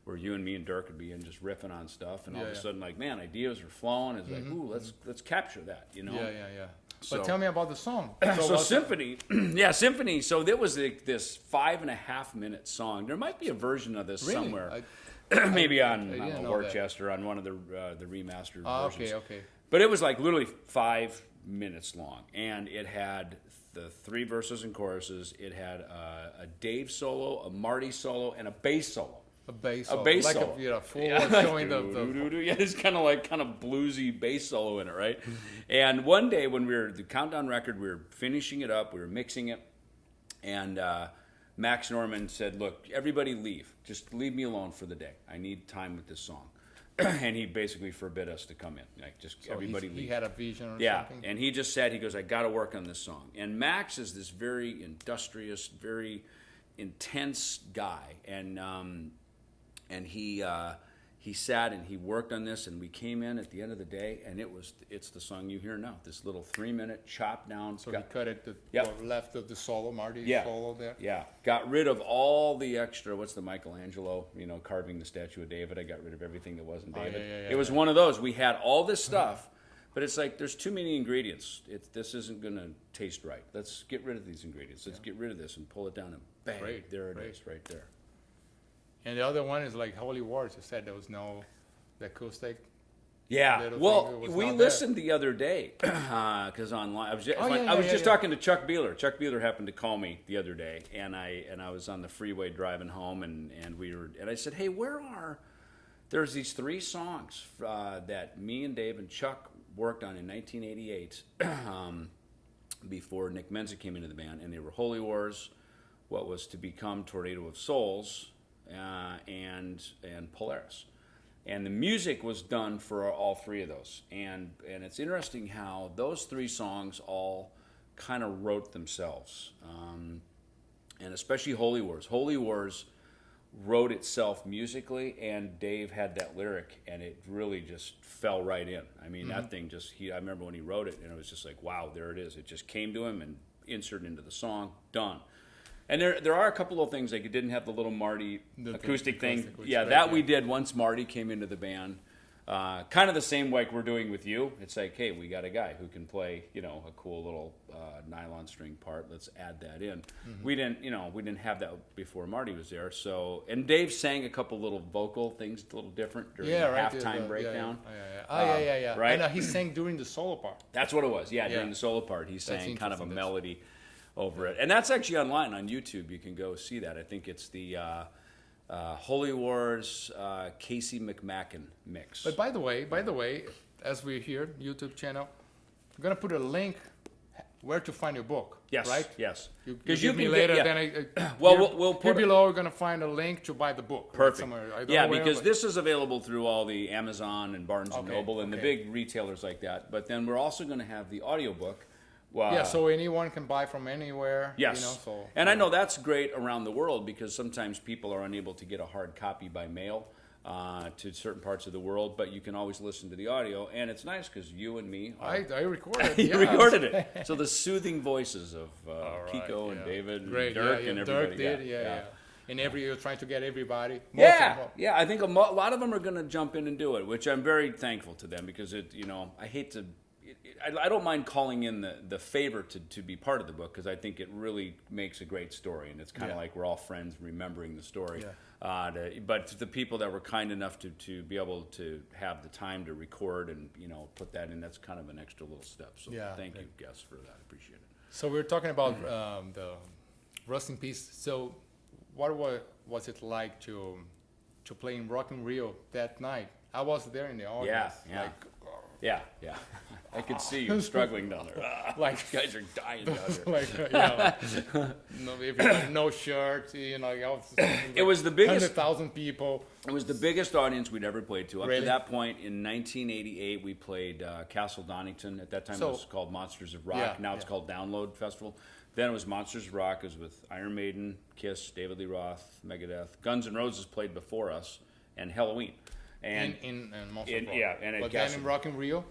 where you and me and Dirk would be in just riffing on stuff and all Yeah, of a sudden like man ideas are flowing. It's like ooh let's let's capture that you know? Yeah, yeah, yeah. So- but tell me about the song. so what's- symphony yeah symphony so there was like this five and a half minute song. There might be a version of this Really? somewhere. I- maybe on I I didn't don't know, know that. Worcester on one of the uh, the remastered Ah, versions. okay, okay. But it was like literally five minutes long, and it had the three verses and choruses. It had uh, a Dave solo, a Marty solo, and a bass solo. A bass. A solo, bass like solo. a you know, full Yeah, showing the, the doo-doo-doo-doo. yeah, it's kind of like kind of bluesy bass solo in it, right? and one day when we were the countdown record, we were finishing it up, we were mixing it, and uh, Max Norman said, "Look, everybody leave. Just leave me alone for the day. I need time with this song." and he basically forbid us to come in. Like, just so everybody leave. he had a vision or Yeah, something. and he just said, he goes, I got to work on this song. And Max is this very industrious, very intense guy, and um, and he uh, he sat and he worked on this, and we came in at the end of the day, and it was it's the song you hear now, this little three minute chop down. So got- he cut it the Yep. left of the solo, Marty Yeah. solo there. yeah, got rid of all the extra. What's the Michelangelo? You know, carving the statue of David. I got rid of everything that wasn't Oh, yeah, David. yeah, yeah, it was one of those. We had all this stuff, but it's like there's too many ingredients. It, this isn't going to taste right. Let's get rid of these ingredients. Let's get rid of this and pull it down and bang, there it is, right there. And the other one is like Holy Wars. You said there was no the acoustic. Yeah. Well, thing that was we not there. listened the other day because online I was just, Oh, yeah, I was yeah, just talking to Chuck Behler. Chuck Behler happened to call me the other day, and I and I was on the freeway driving home, and and we were and I said, hey, where are there's these three songs uh, that me and Dave and Chuck worked on in 1988 um, before Nick Menza came into the band, and they were Holy Wars, what was to become Tornado of Souls, uh, and and Polaris. And the music was done for all three of those. And and it's interesting how those three songs all kind of wrote themselves. Um, and especially Holy Wars. Holy Wars wrote itself musically, and Dave had that lyric, and it really just fell right in. I mean, that thing just, he, I remember when he wrote it, and it was just like, wow, there it is. It just came to him and inserted into the song, done. And there, there are a couple of things like it didn't have the little Marty The- acoustic thing. acoustic, Yeah, that great, we did once Marty came into the band. Uh, kind of the same like we're doing with you. It's like, hey, we got a guy who can play, you know, a cool little uh, nylon string part. Let's add that in. Mm-hmm. We didn't, you know, we didn't have that before Marty was there. So, and Dave sang a couple little vocal things, a little different during Yeah, the right. halftime the- breakdown. Yeah, yeah, yeah. Oh, yeah, Um, yeah, yeah. right? I know he sang during the solo part. That's what it was. Yeah, during the solo part, he sang kind of a melody over it, and that's actually online on YouTube. You can go see that. I think it's the uh, uh, Holy Wars uh, Casey McMackin mix. But by the way, by the way, as we're here, YouTube channel, I'm gonna put a link where to find your book. yes, Right. yes, You, you because give me later. get, yeah. Then I, I Well, here, we'll- we'll here below. We're gonna find a link to buy the book. right, Perfect. Somewhere. Yeah, because this is available through all the Amazon and Barnes and Noble and the big retailers like that. But then we're also going to have the audiobook. Well, Yeah, so anyone can buy from anywhere. Yes. You know, so and I know that's great around the world because sometimes people are unable to get a hard copy by mail uh, to certain parts of the world, but you can always listen to the audio. And it's nice because you and me are I, I recorded. you yeah. recorded it. So the soothing voices of uh, right, Kiko and. David Great, and Dirk yeah, yeah. and everybody. Dirk did, yeah, yeah. And every you're trying to get everybody. Yeah, yeah. I think a, mo- a lot of them are going to jump in and do it, which I'm very thankful to them because it, you know, I hate to. I, I don't mind calling in the, the favor to, to be part of the book because I think it really makes a great story, and it's kind of Yeah. like we're all friends remembering the story. Yeah. Uh, to, but to the people that were kind enough to, to be able to have the time to record and you know put that in, that's kind of an extra little step. So Yeah, thank you, guests, for that. I Appreciate it. So we're talking about um, the Rust in Peace. So what was was it like to to play in Rock in Rio that night? I was there in the audience. yeah. Like, Yeah, yeah. I could see you struggling down there. like You guys are dying down there. like uh, yeah, no, if you had no shirt, you know, I was It was the biggest- hundred thousand people. It was the biggest audience we'd ever played to. Up Really? to that point, in 1988, we played uh, Castle Donington. At that time, So- it was called Monsters of Rock. Yeah, now it's yeah. called Download Festival. Then it was Monsters of Rock. It was with Iron Maiden, Kiss, David Lee Roth, Megadeth. Guns N' Roses played before us, and Helloween. And in in, in most in- yeah, and at but then Castle- in Rock in Rio,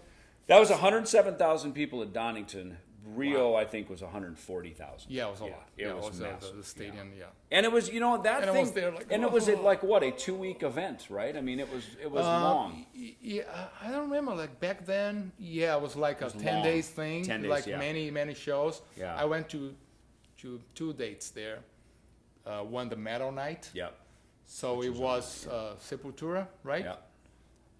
that was 107,000 people at Donington. Rio, I think, was 140,000. yeah, it was a Yeah, lot. it yeah, was it was uh, massive, the, the stadium. Yeah. And it was, you know, that And thing. was there like, and it was like what a two week event, right? I mean, it was it was Uh, long. Yeah, I don't remember. Like back then, yeah, it was like a was ten long. days thing. 10 days, like yeah. many many shows. Yeah. I went to to two dates there. Uh, one the metal night. Yep. So it was uh, Sepultura, right? Yep.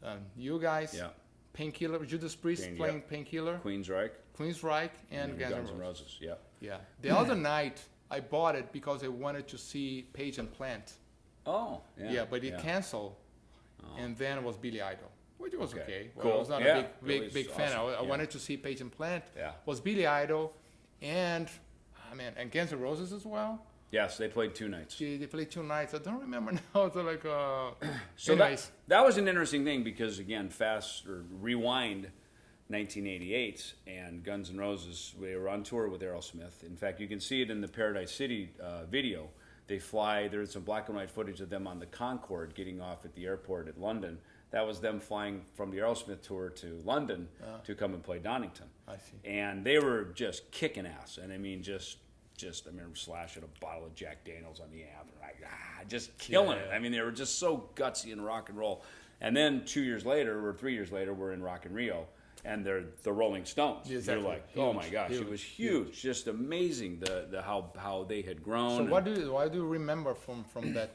Um, you guys. Yeah. Painkiller, Judas Priest Pain- playing yep. Painkiller, Queensrÿche. Queensrÿche, and and Guns Guns N' Roses. Roses. Yep. Yeah. The other night I bought it because I wanted to see Page and Plant. Oh, yeah. Yeah, but it yeah. Oh. canceled, and then it was Billy Idol, which was Okay. okay. Well, Cool. I was not Yeah, a big, big, big fan. I. I Yeah. wanted to see Page and Plant. Yeah. Was Billy Idol, and I mean, and Guns N' Roses as well. Yes, they played two nights. They, they played two nights. I don't remember now. So like, uh, So anyways, that, that was an interesting thing because again, fast or rewind 1988 and Guns N' Roses, they were on tour with Aerosmith. In fact, you can see it in the Paradise City uh, video. They fly, there's some black and white footage of them on the Concorde getting off at the airport at London. That was them flying from the Aerosmith tour to London to come and play Donington. I see. And they were just kicking ass. And I mean, just, just I remember slashing a bottle of Jack Daniels on the amp, and like, ah, just killing it. I mean, they were just so gutsy in rock and roll. And then two years later, or three years later, we're in Rock in Rio, and they're the Rolling Stones. Exactly. You're like, oh my gosh, it was huge, just amazing the, the how how they had grown. so what do you, what do you remember from from that?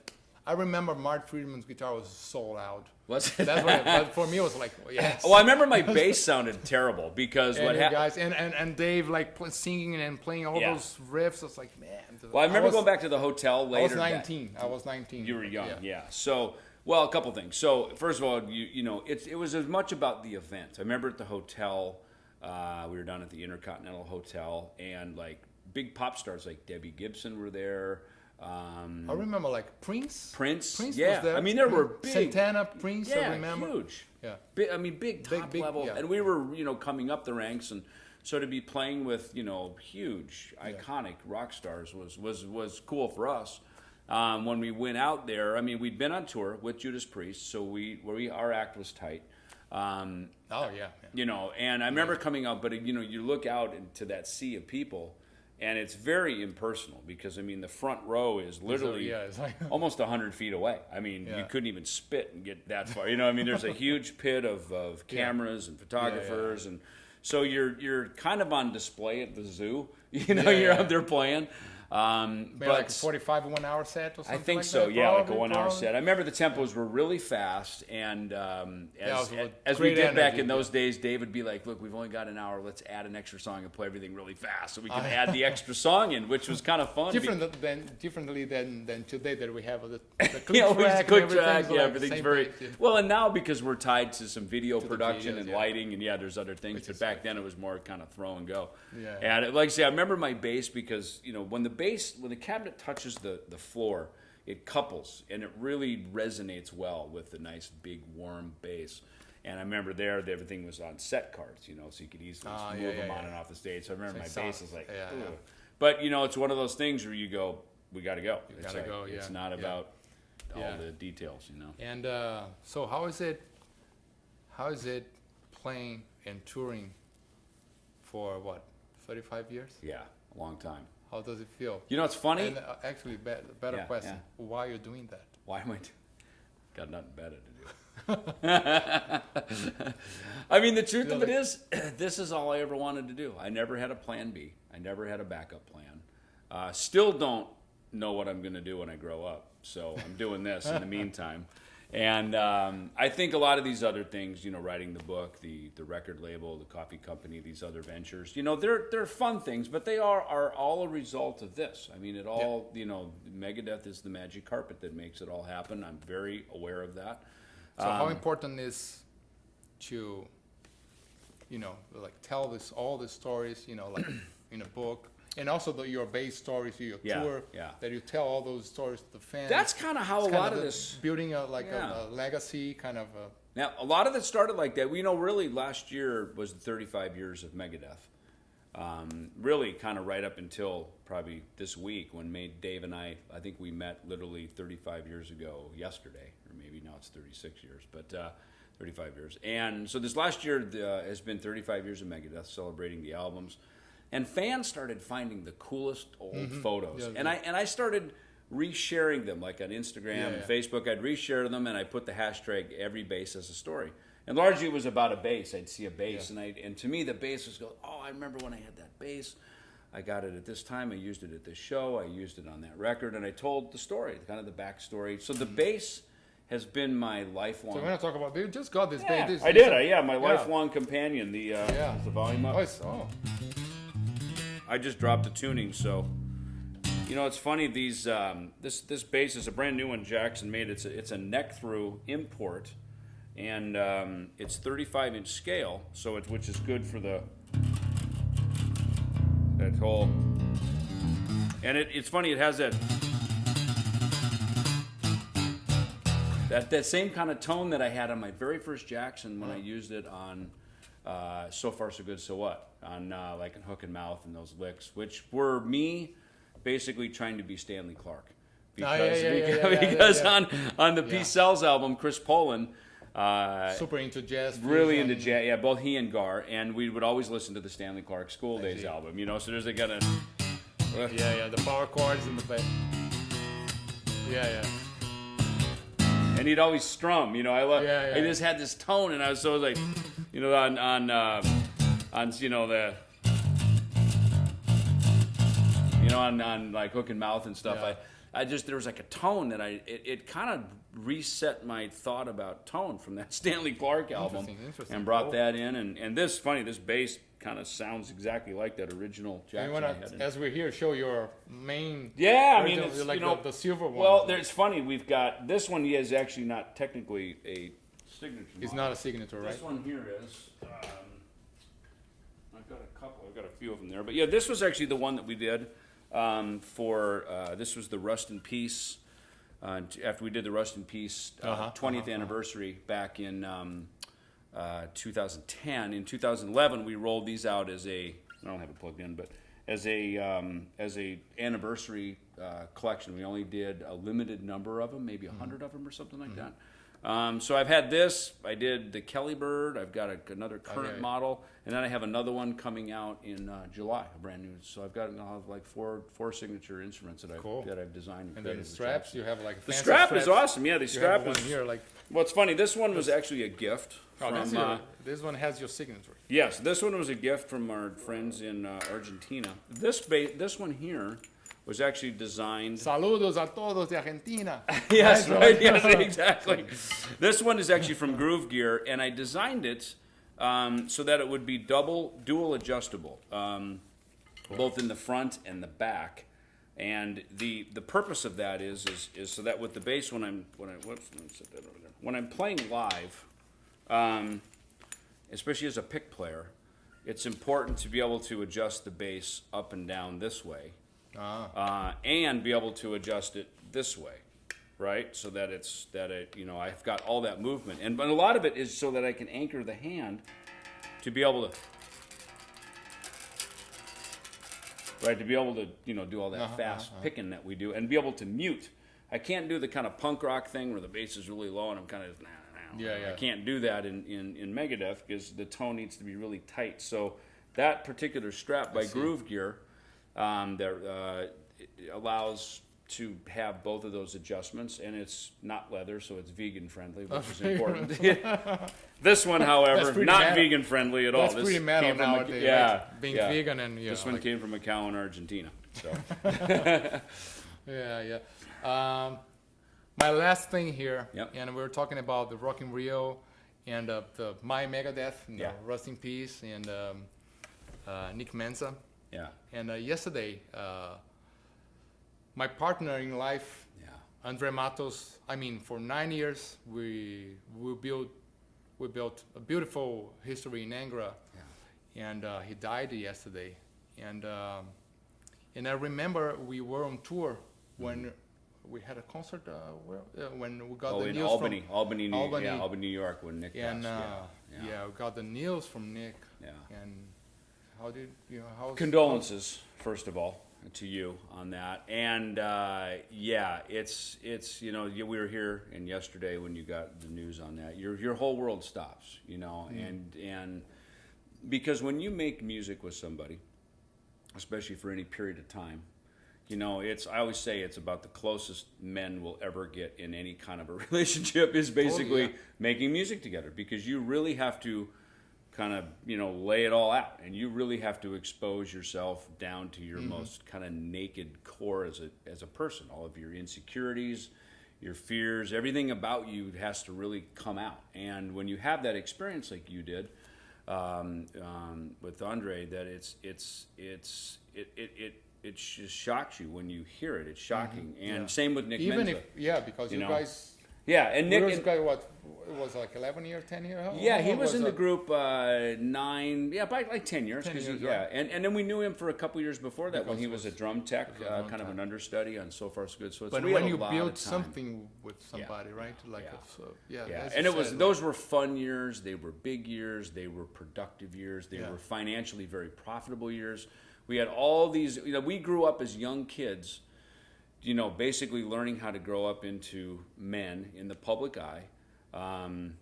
I remember Marty Friedman's guitar was so loud. What's it? That's what. but for me, it was like, yes. well, I remember my bass sounded terrible because and what happened. guys and, and, and Dave like singing and playing all Yeah. those riffs. It's like man. Well, I remember was, going back to the hotel later. I was that- 19. I was 19. You were young, Yeah. yeah. So, well, a couple things. So, first of all, you you know, it's it was as much about the event. I remember at the hotel, uh, we were down at the Intercontinental Hotel, and like big pop stars like Debbie Gibson were there. Um, I remember like Prince. Prince, Prince yeah. was there. I mean, there were big, Santana, Prince. yeah, I remember. huge. Yeah. Big, I mean, big top big, level, yeah. and we were, you know, coming up the ranks, and so to be playing with, you know, huge, iconic rock stars was was was cool for us. Um, when we went out there, I mean, we'd been on tour with Judas Priest, so we, we our act was tight. Um, Oh yeah. yeah. you know, and I remember coming out, but you know, you look out into that sea of people, and it's very impersonal because I mean, the front row is literally yeah, it's like- almost hundred feet away. I mean, you couldn't even spit and get that far. You know, I mean, there's a huge pit of, of cameras and photographers, and so you're you're kind of on display at the zoo. You know, Yeah, you're yeah. out there playing. Um, but like a 45 one hour set or something. I think like so, that, yeah, like a probably, one hour set. I remember the tempos were really fast, and um, as, with as we did back energy, in those days, Dave would be like, "Look, we've only got an hour. Let's add an extra song and play everything really fast, so we can add the extra song in," which was kind of fun. Different th- than differently than than today that we have the, the click yeah, track click track. Yeah, like everything's very page, yeah. well. And now because we're tied to some video the production videos, and yeah. lighting, and yeah, there's other things. Which but back right. then it was more kind of throw and go. Yeah. And like I say, I remember my bass because you know when the bass when the cabinet touches the the floor, it couples and it really resonates well with the nice big warm bass. And I remember there, everything was on set cards, you know, so you could easily Ah, move yeah, them yeah, on yeah. and off the stage. So I remember my bass was like. But you know, it's one of those things where you go, we got to go. it's gotta like, go, It's yeah, not yeah. about all the details, you know. And uh, so, how is it? How is it playing and touring for what 35 years? Yeah, a long time. How does it feel? You know, it's funny. And uh, actually, be- better Yeah, question: yeah. Why are you doing that? Why am I? Got nothing better to do. I mean, the truth of it is, this is all I ever wanted to do. I never had a plan B. I never had a backup plan. Uh, still don't know what I'm going to do when I grow up. So I'm doing this in the meantime. And um, I think a lot of these other things, you know, writing the book, the the record label, the coffee company, these other ventures, you know, they're they're fun things, but they are are all a result of this. I mean, it all, you know, Megadeth is the magic carpet that makes it all happen. I'm very aware of that. So how important is to, you know, like tell this all the stories, you know, like in a book, and also the, your bass stories, your Yeah, tour, yeah. that you tell all those stories to the fans. That's kind of how a It's kind lot of this building a like Yeah. a, a legacy kind of. A, Now, a lot of it started like that. We know really last year was the 35 years of Megadeth. Um, really, kind of right up until probably this week when made Dave and I, I think we met literally 35 years ago yesterday, or maybe now it's 36 years, but uh, 35 years. And so this last year uh, has been 35 years of Megadeth, celebrating the albums. And fans started finding the coolest old photos. Mm-hmm. Yeah, and I and I started resharing them, like on Instagram Yeah, and yeah. Facebook. I'd reshare them, and I put the hashtag every bass as a story. And largely it was about a bass. I'd see a bass, Yeah. and I and to me the bass was go. Oh, I remember when I had that bass. I got it at this time. I used it at this show. I used it on that record, and I told the story, kind of the backstory. So the bass has been my lifelong. so we're gonna talk about. You just got this. yeah, this, I did. I, yeah, my Yeah. lifelong companion. The uh, Yeah. the volume up. Oh, it's, oh, I just dropped the tuning, so you know it's funny. These um, this this bass is a brand new one Jackson made. It's a, it's a neck through import, and um, it's 35 inch scale, so it which is good for the that whole. And it, it's funny. It has that that that same kind of tone that I had on my very first Jackson when I used it on uh, "So Far So Good So What" on uh, like in Hook in Mouth and those licks, which were me basically trying to be Stanley Clarke. Because, Oh, yeah, yeah, yeah, because, yeah, because on on the. Peace Sells album, Chris Poland. Uh, super into jazz. really into jazz. Yeah, both he and Gar, and we would always listen to the Stanley Clarke School Days see. album. You know, so there's a kind of Yeah, yeah, the power chords in the bass. Yeah, yeah. and he'd always strum. You know, I love. Yeah, yeah. I just had this tone, and I was so like, you know, on on uh, on you know the. You know, on, on like Hook in Mouth and stuff, Yeah. I, I just there was like a tone that I it, it kind of reset my thought about tone from that Stanley Clarke album, Interesting, interesting. and brought Cool. that in, and and this funny, this bass kind of sounds exactly like that original You Jackson. wanna, I as we're here, show your main. yeah, I mean, original- it's, like you know, the, the silver one. Well, there's funny. We've got this one. is actually not technically a signature. Not a signature, right? This one here is. Um, I've got a couple. I've got a few of them there, but yeah, this was actually the one that we did um, for. Uh, this was the Rust in Peace. Uh, t- after we did the Rust in Peace uh, Uh-huh, 20th anniversary back in um, uh, 2010. In 2011, we rolled these out as a. I don't have it plugged in, but as a um, as a anniversary uh, collection. We only did a limited number of them, maybe a 100 of them or something like that. Um, so I've had this. I did the Kelly Bird. I've got a, another current Okay. model, and then I have another one coming out in uh, July, a brand new. So I've got I'll have like four four signature instruments that I've Cool. that I've designed. And then the straps, you have like The strap is awesome. Yeah, the strap one is. here, like Well, it's funny. This one was actually a gift oh, from. your, uh, this one has your signature. Yes, this one was a gift from our friends in uh, Argentina. This ba- this one here was actually designed. Saludos a todos de Argentina. yes, Right. Yes, exactly. this one is actually from Groove Gear, and I designed it um, so that it would be double, dual adjustable, um, both in the front and the back. And the the purpose of that is is, is so that with the bass when I'm when I whoops, let me set that over there. When I'm playing live, um, especially as a pick player, it's important to be able to adjust the bass up and down this way Ah, uh, and be able to adjust it this way, right? So that it's that it you know I've got all that movement, and but a lot of it is so that I can anchor the hand to be able to. Right, to be able to you know do all that Uh-huh, fast picking that we do, and be able to mute. I can't do the kind of punk rock thing where the bass is really low and I'm kind of nah, nah, nah. Yeah, yeah. I can't do that in, in, in Megadeth because the tone needs to be really tight. So that particular strap by. Groove Gear um, that uh, it allows to have both of those adjustments, and it's not leather, so it's vegan friendly, which is important. this one, however, pretty not metal. vegan friendly at all. that's This pretty metal came from a- nowadays. yeah, like being yeah. vegan and you This know, one like- came from a cow in Argentina. So Yeah, yeah. Um, my last thing here, Yep. and we were talking about the Rock in Rio and uh, the My Megadeth, Yeah. Rust in Peace, and um, uh, Nick Menza. Yeah, And uh, yesterday, uh, my partner in life, yeah, Andre Matos. I mean, for nine years, we we built we built a beautiful history in Angra, yeah. and uh, he died yesterday. And um, and I remember we were on tour when we had a concert. Uh, where, uh, when we got Oh, the in news Albany, from Albany, New, Albany. yeah, Albany, New York, when Nick and passed. uh, yeah, yeah. we got the news from Nick. yeah. And how did you know how? condolences first of all to you on that and uh, yeah it's it's you know we were here and yesterday when you got the news on that your your whole world stops you know and and because when you make music with somebody especially for any period of time you know it's i always say it's about the closest men will ever get in any kind of a relationship is basically yeah. making music together because you really have to kind of you know lay it all out and you really have to expose yourself down to your most kind of naked core as a as a person all of your insecurities your fears everything about you has to really come out and when you have that experience like you did um, um, with Andre that it's it's it's it it, it it just shocks you when you hear it. It's shocking, and Yeah. same with Nick Even Menza. if yeah, because you you, know, guys. Yeah, and Nick was and- guy what it was like 11 year 10 year how- yeah, how he long was in the group uh, nine, yeah, by like ten years. 10 'cause years, he, yeah, right. and and then we knew him for a couple years before that when Because he he was a drum tech, a uh, kind of an understudy on So Far So Good. So it's But when you build something with somebody, right? Like Yeah. a, so, yeah, Yeah, and it was said, those were fun years. They were big years. They were productive years. They Yeah. were financially very profitable years. We had all these. You know, we grew up as young kids. You know, basically learning how to grow up into men in the public eye, um,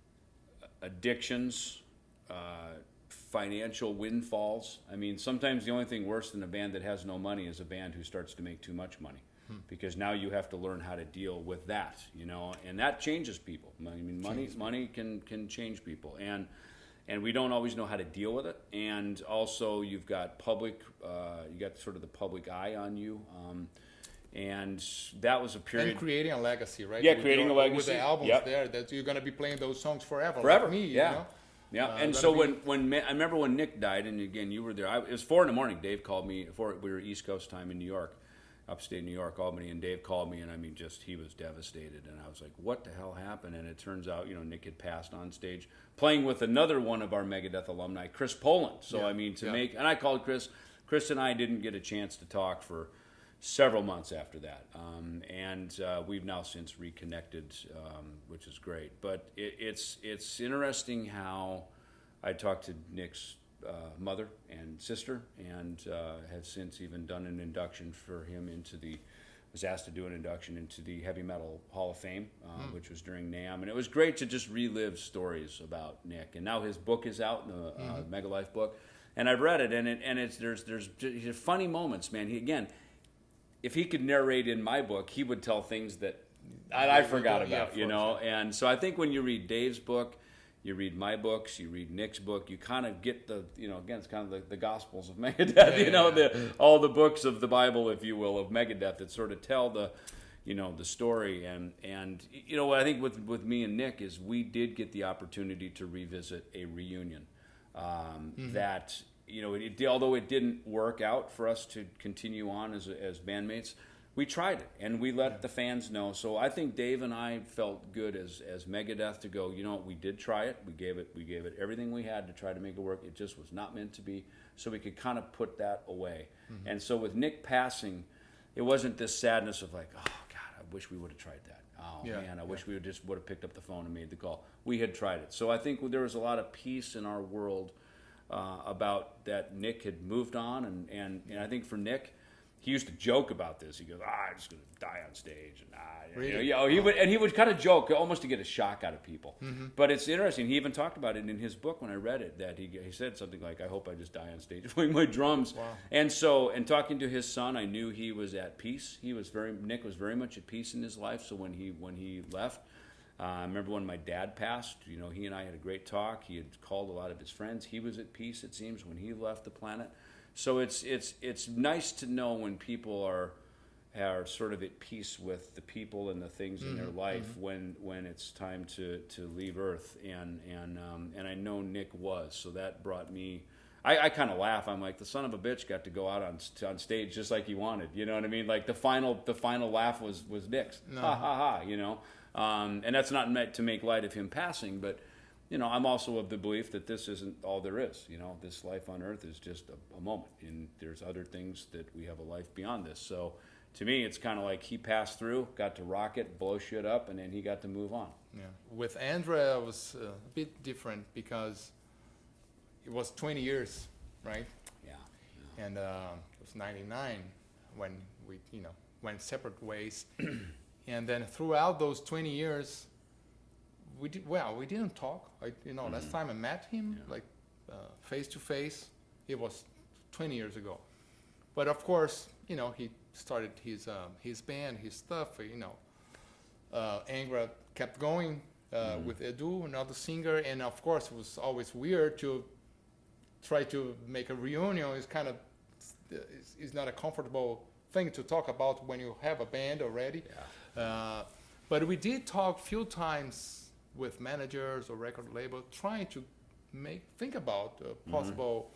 addictions, uh, financial windfalls. I mean, sometimes the only thing worse than a band that has no money is a band who starts to make too much money. Because now you have to learn how to deal with that, you know, and that changes people. I mean, money money can can change people, and and we don't always know how to deal with it. And also, you've got public, uh, you got sort of the public eye on you, um, and that was a period. and creating a legacy, right? Yeah, With creating your- a legacy, with the albums yep. there that you're gonna be playing those songs forever, forever. Like me, yeah. You know? Yeah, Uh, and so be- when when Ma- I remember when Nick died, and again you were there. I, it was four in the morning. Dave called me. Four, we were East Coast time in New York, upstate New York, Albany, and Dave called me, and I mean, just he was devastated, and I was like, "What the hell happened?" And it turns out, you know, Nick had passed on stage playing with another one of our Megadeth alumni, Chris Poland. So Yeah, I mean, to yeah. make and I called Chris. Chris and I didn't get a chance to talk for several months after that, um, and uh, we've now since reconnected, um, which is great. But it, it's it's interesting how I talked to Nick's uh, mother and sister, and uh, have since even done an induction for him into the. Was asked to do an induction into the Heavy Metal Hall of Fame, uh, which was during NAMM, and it was great to just relive stories about Nick. And now his book is out, the uh, Mega Life book, and I've read it, and it, and it's there's there's funny moments, man. He again, if he could narrate in my book, he would tell things that I, I forgot about, you know. And so I think when you read Dave's book, you read my books, you read Nick's book, you kind of get the, you know, again, it's kind of the, the Gospels of Megadeth, you yeah, know, yeah. the all the books of the Bible, if you will, of Megadeth that sort of tell the, you know, the story. And and you know what I think with with me and Nick is we did get the opportunity to revisit a reunion um, that you know, it, although it didn't work out for us to continue on as, as bandmates, we tried it and we let the fans know. So I think Dave and I felt good as, as Megadeth to go. You know, we did try it. We gave it we gave it everything we had to try to make it work. It just was not meant to be. So we could kind of put that away. Mm-hmm. And so with Nick passing, it wasn't this sadness of like, oh God, I wish we would have tried that. Oh Yeah, man, I wish we would just would have picked up the phone and made the call. We had tried it. So I think there was a lot of peace in our world uh, about that Nick had moved on, and, and, and I think for Nick, he used to joke about this. He goes, "Ah, I'm just gonna die on stage," and ah, you know, Really? yeah, oh, he would, and he would kind of joke, almost to get a shock out of people. But it's interesting. He even talked about it in his book when I read it. That he he said something like, "I hope I just die on stage playing my drums." Wow. And so, and talking to his son, I knew he was at peace. He was very Nick was very much at peace in his life. So when he when he left, uh, I remember when my dad passed. You know, he and I had a great talk. He had called a lot of his friends. He was at peace. It seems when he left the planet. So it's it's it's nice to know when people are, are sort of at peace with the people and the things in their life when when it's time to to leave Earth, and and um, and I know Nick was, so that brought me. I, I kind of laugh. I'm like the son of a bitch got to go out on on stage just like he wanted. You know what I mean? Like the final the final laugh was was Nick's. Ha ha ha. You know, um, and that's not meant to make light of him passing, but you know, I'm also of the belief that this isn't all there is. You know, this life on earth is just a, a moment, and there's other things that we have a life beyond this. So, to me, it's kind of like he passed through, got to rock it, blow shit up, and then he got to move on. Yeah. With Andrea, it was uh, a bit different because it was 20 years, right? Yeah. And uh, it was 99 when we, you know, went separate ways. and then throughout those 20 years, we did well. We didn't talk. I, you know, last time I met him, Yeah. like uh, face to face, it was 20 years ago. But of course, you know, he started his um, his band, his stuff. You know, uh, Angra kept going uh, with Edu, another singer, and of course, it was always weird to try to make a reunion. It's kind of it's, it's not a comfortable thing to talk about when you have a band already. Uh, but we did talk few times with managers or record label, trying to make think about uh, possible.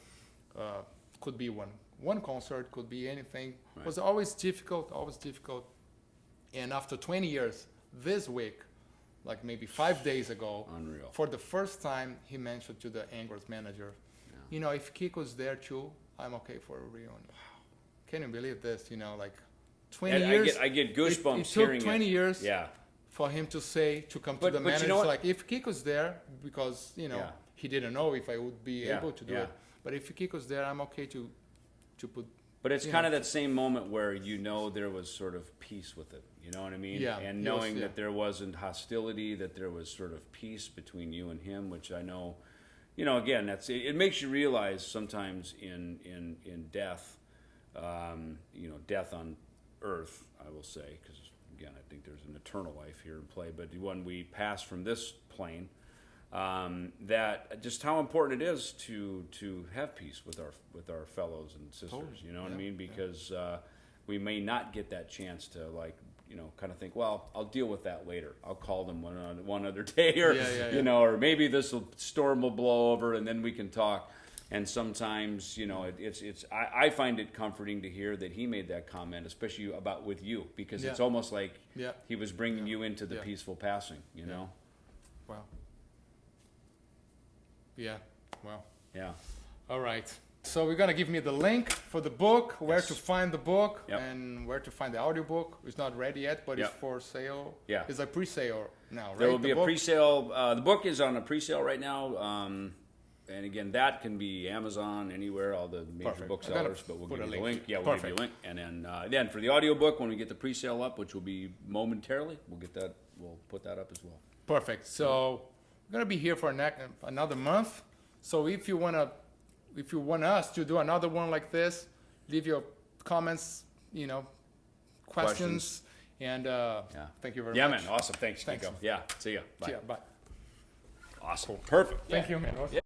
Uh, could be one one concert, could be anything. Right. Was always difficult, always difficult. And after 20 years, this week, like maybe five days ago, Unreal. for the first time, he mentioned to the Angra's manager, you know, if Kiko's there too, I'm okay for a reunion. Can you believe this? You know, like 20 And I years. get- I get it- goosebumps it, took hearing it. 20 years Yeah. for him to say to come But- to the but you know like if Kiko's there because you know Yeah. he didn't know if I would be Yeah, able to do yeah. it. But if Kiko's there, I'm okay to to put But it's kind know. of that same moment where you know there was sort of peace with it. You know what I mean? Yeah, And was- knowing yeah. that there wasn't hostility, that there was sort of peace between you and him, which I know, you know, again, that's it, it makes you realize sometimes in in in death, um, you know, death on earth, I will say, because again, I think there's an eternal life here in play. But when we pass from this plane, um, that just how important it is to to have peace with our with our fellows and sisters. Totally. You know what I Yeah, mean? yeah. Because uh, we may not get that chance to like you know kind of think, well, I'll deal with that later. I'll call them one on- one other day, or Yeah, yeah, you know, or maybe this storm will blow over and then we can talk. And sometimes, you know, it, it's it's I, I find it comforting to hear that he made that comment, especially about with you, because it's almost like Yeah. he was bringing you into the Yeah. peaceful passing. You know? wow. Yeah. Wow. Yeah. All right. So we're gonna give me the link for the book, where Yes. to find the book, Yep. and where to find the audiobook. It's not ready yet, but Yep. it's for sale. Yeah. It's a pre-sale now, right? There will The be a pre-sale. Uh, the book is on a pre-sale right now, um, and again, that can be Amazon anywhere, all the major Perfect. Booksellers. But we'll give a you the link. link. Yeah, we'll give you a link, and then uh, then for the audiobook, when we get the pre-sale up, which will be momentarily, we'll get that. We'll put that up as well. Perfect. So we're gonna be here for another month. So if you wanna, if you want us to do another one like this, leave your comments, you know, questions, and uh, Yeah. thank you very Yeah, much. Yeah, man. Awesome. Thanks, Thanks. Kiko. Yeah. See ya. Bye. Yeah, bye. Awesome. Perfect. Thank Yeah. you, man.